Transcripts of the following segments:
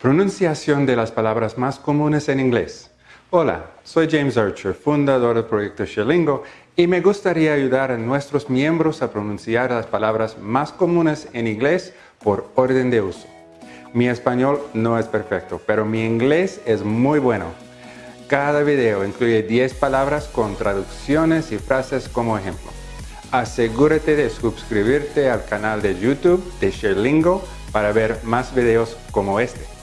Pronunciación de las palabras más comunes en inglés. Hola, soy James Archer, fundador del proyecto Sherlingo, y me gustaría ayudar a nuestros miembros a pronunciar las palabras más comunes en inglés por orden de uso. Mi español no es perfecto, pero mi inglés es muy bueno. Cada video incluye 10 palabras con traducciones y frases como ejemplo. Asegúrate de suscribirte al canal de YouTube de Sherlingo para ver más videos como este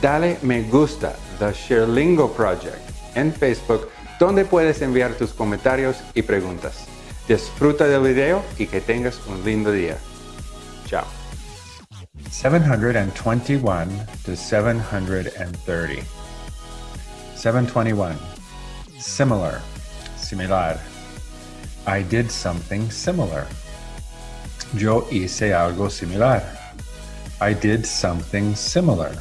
dale me gusta The Sherlingo Project en Facebook donde puedes enviar tus comentarios y preguntas. Disfruta del video y que tengas un lindo día. Chao. 721 to 730. 721. Similar. Similar. I did something similar. Yo hice algo similar. I did something similar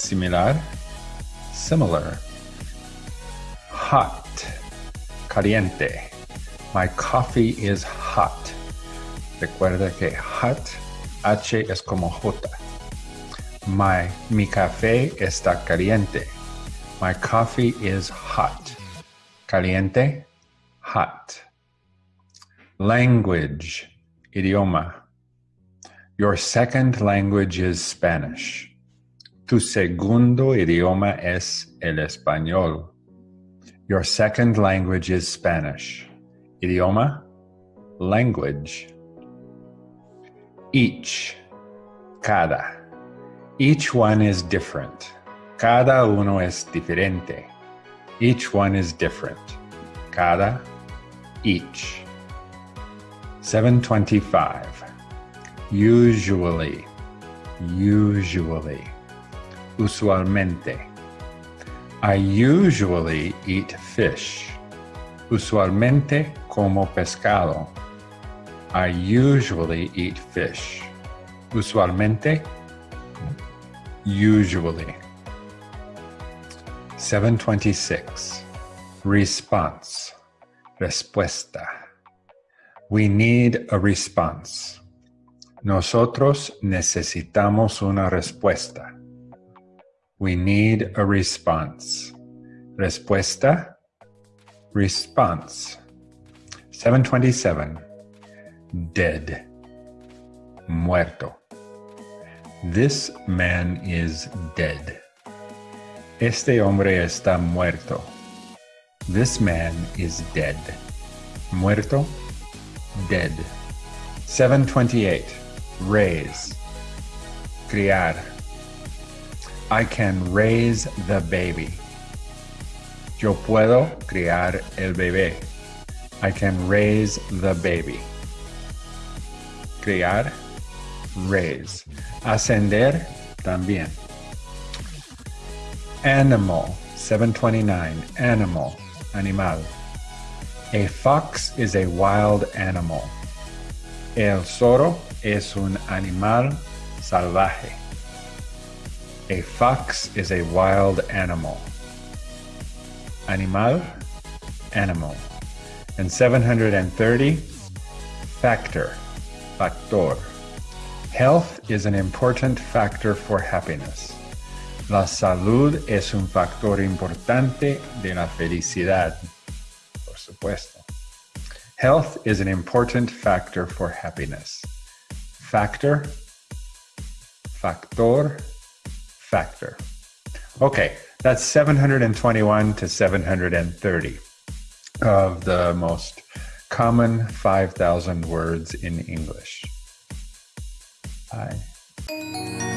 similar, similar. Hot, caliente. My coffee is hot. Recuerda que hot, H es como J. My, mi café está caliente. My coffee is hot. Caliente, hot. Language, idioma. Your second language is Spanish. Tu segundo idioma es el español. Your second language is Spanish. Idioma, language. Each, cada. Each one is different. Cada uno es diferente. Each one is different. Cada, each. 725. Usually, usually usualmente. I usually eat fish. Usualmente como pescado. I usually eat fish. Usualmente, usually. 726. Response. Respuesta. We need a response. Nosotros necesitamos una respuesta. We need a response. Respuesta. Response. 727. Dead. Muerto. This man is dead. Este hombre está muerto. This man is dead. Muerto. Dead. 728. Raise. Criar I can raise the baby. Yo puedo criar el bebé. I can raise the baby. Criar, raise. Ascender, también. Animal, 729. Animal, animal. A fox is a wild animal. El zorro es un animal salvaje. A fox is a wild animal. Animal, animal. And 730, factor, factor. Health is an important factor for happiness. La salud es un factor importante de la felicidad. Por supuesto. Health is an important factor for happiness. Factor, factor, factor. Okay, that's 721 to 730 of the most common 5,000 words in English. Bye.